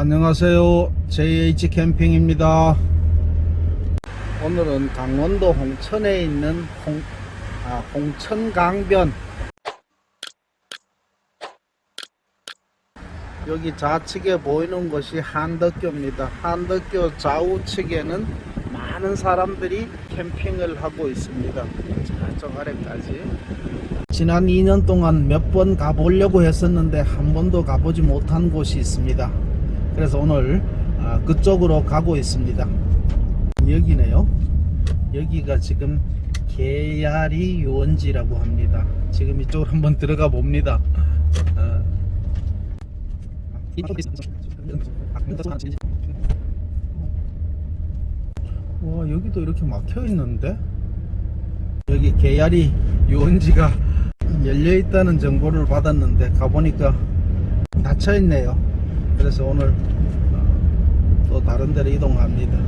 안녕하세요. JH 캠핑입니다. 오늘은 강원도 홍천에 있는 홍, 아, 홍천강변. 여기 좌측에 보이는 것이 한덕교입니다. 한덕교 좌우측에는 많은 사람들이 캠핑을 하고 있습니다. 저쪽 아래까지. 지난 2년 동안 몇 번 가보려고 했었는데 한 번도 가보지 못한 곳이 있습니다. 그래서 오늘 아, 그쪽으로 가고 있습니다. 여기네요. 여기가 지금 개야리 유원지라고 합니다. 지금 이쪽으로 한번 들어가 봅니다. 어. 와 여기도 이렇게 막혀 있는데 여기 개야리 유원지가 열려 있다는 정보를 받았는데 가보니까 닫혀 있네요. 그래서 오늘 어, 또 다른 데로 이동합니다.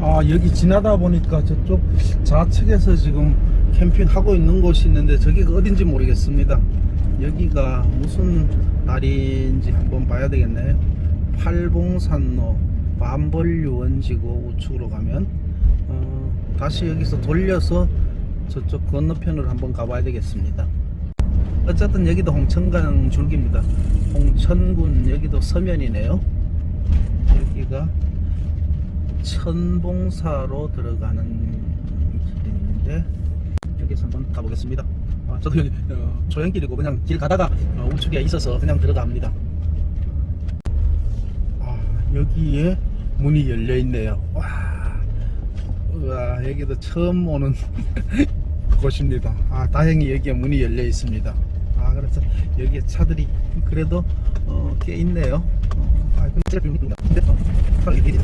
아 여기 지나다 보니까 저쪽 좌측에서 지금 캠핑하고 있는 곳이 있는데 저기가 어딘지 모르겠습니다. 여기가 무슨 다리인지 한번 봐야 되겠네요. 팔봉산로 반벌유원지고 우측으로 가면 어, 다시 여기서 돌려서 저쪽 건너편으로 한번 가봐야 되겠습니다. 어쨌든 여기도 홍천강 줄기입니다. 홍천군 여기도 서면이네요. 여기가 천봉사로 들어가는 길인데 여기서 한번 가보겠습니다. 아, 저도 여기 어, 조형길이고 그냥 길 가다가 어, 우측에 있어서 그냥 들어갑니다. 아, 여기에 문이 열려 있네요. 와, 우와, 여기도 처음 오는 곳입니다. 아, 다행히 여기에 문이 열려 있습니다. 아, 그래서 여기에 차들이 그래도 어, 꽤 있네요. 어, 아, 근데 제가 좀 근데 어, 차가 이게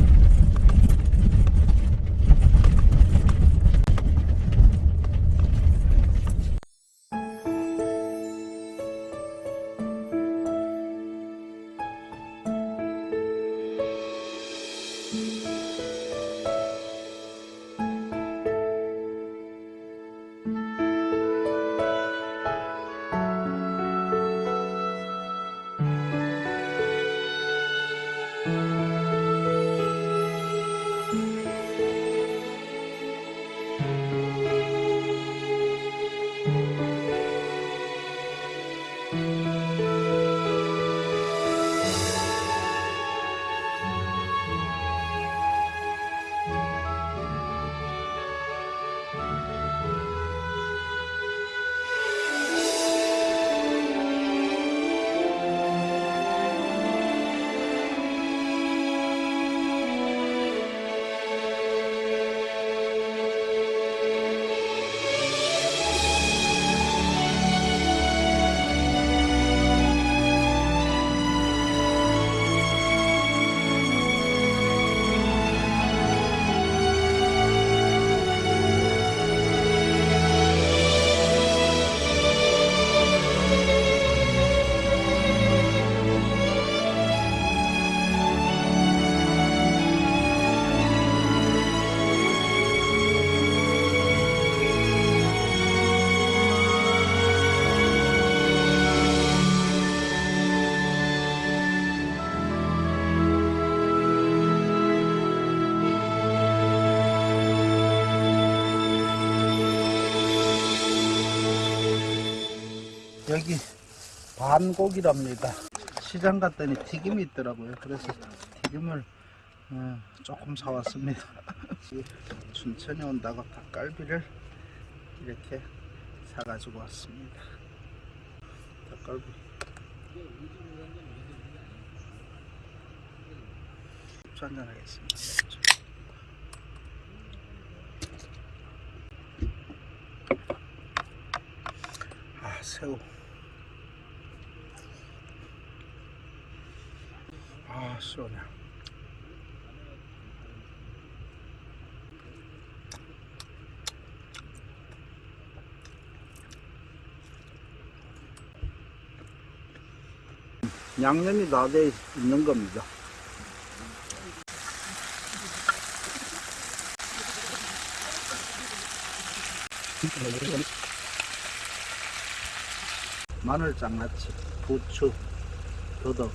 여기 반고기랍니다. 시장 갔더니 튀김이 있더라고요. 그래서 튀김을 어, 조금 사왔습니다. 춘천에 온다고 닭갈비를 이렇게 사가지고 왔습니다. 닭갈비. 맥주 한잔 하겠습니다. 아 새우. 아 시원해. 양념이 다 돼 있는 겁니다. 마늘 장아찌, 부추, 더덕,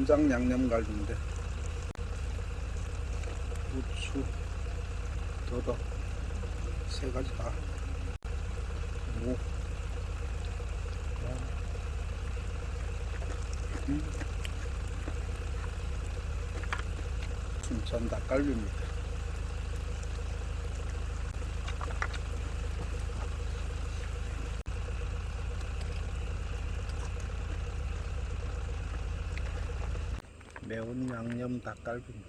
간장 양념갈비인데 고추 더덕 세 가지 다 무, 음. 춘천 닭갈비입니다. 매운 양념 닭갈비입니다.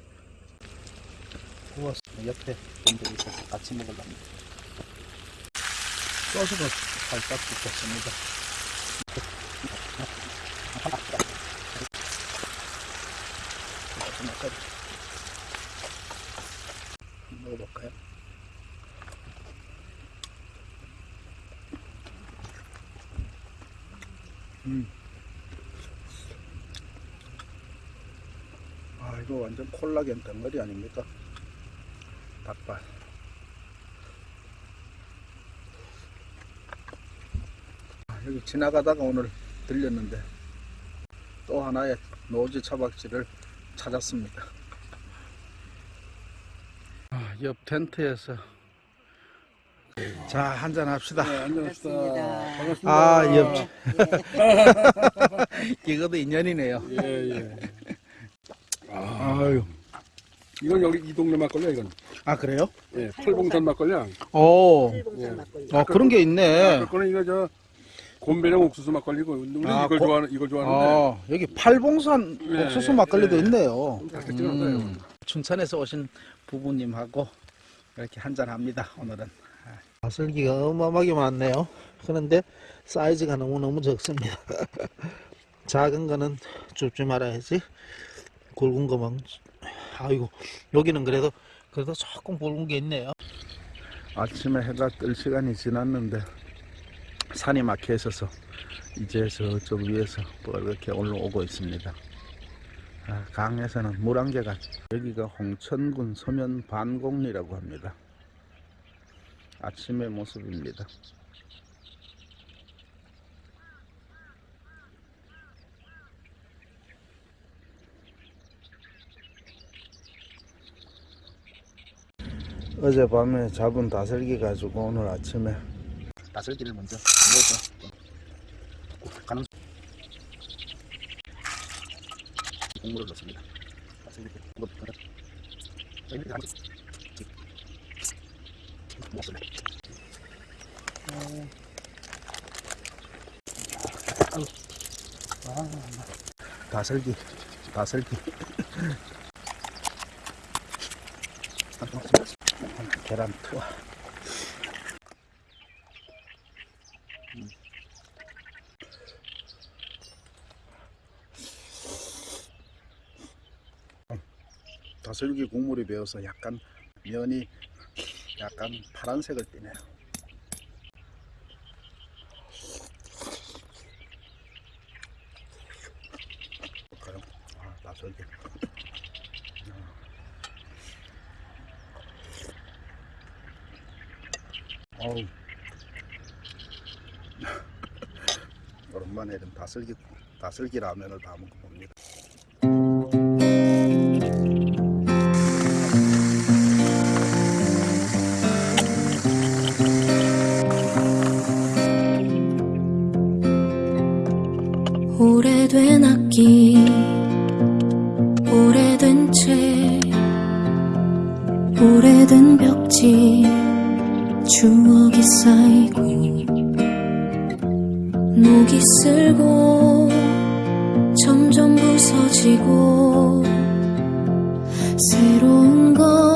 구워서 옆에 분들이 있어서 같이 먹으랍니다. 소스도 살짝 붓겠습니다. 먹어볼까요? 음. 아 이거 완전 콜라겐 덩어리 아닙니까? 닭발 아, 여기 지나가다가 오늘 들렸는데 또 하나의 노지 차박지를 찾았습니다 아, 옆 텐트에서 자 한잔 합시다 네, 안녕하십니까. 반갑습니다. 반갑습니다. 아, 옆. 이것도 인연이네요 예, 예. 아유 이건 여기 이 동네 막걸리야, 이건. 아 그래요? 예, 팔봉산 막걸리야. 오 일봉산 막걸리. 어, 그런 게 있네 그거는 이거 저 곰배랑 옥수수 막걸리고 우리 아, 이걸 고- 좋아하는 이걸 좋아하는데 어, 여기 팔봉산 네, 옥수수 막걸리도 네. 있네요. 나요. 음, 춘천에서 오신 부부님하고 이렇게 한잔 합니다. 오늘은. 마슬기가 어마어마하게 많네요. 그런데 사이즈가 너무너무 적습니다. 작은 거는 줍지 말아야지. 굵은 거만. 아이고, 여기는 그래도, 그래도 조금 굵은 게 있네요. 아침에 해가 뜰 시간이 지났는데 산이 막혀 있어서 이제 저쪽 위에서 이렇게 올라오고 있습니다. 아, 강에서는 물안개가 여기가 홍천군 서면 반곡리라고 합니다. 아침의 모습입니다. 어젯밤에 잡은 다슬기 가지고 오늘 아침에 다슬기를 먼저 먹어서 가는 국물을 넣습니다. 다슬기 먹습니다. 다슬기, 다슬기. 계란 투하. 다슬기 국물이 배어서 약간 면이 약간 파란색을 띠네요. 아, 다슬기. 어우. 오랜만에 이런 다슬기, 다슬기 라면을 다 먹어봅니다. 오래된 악기 녹이 슬고 점점 부서지고 새로운 것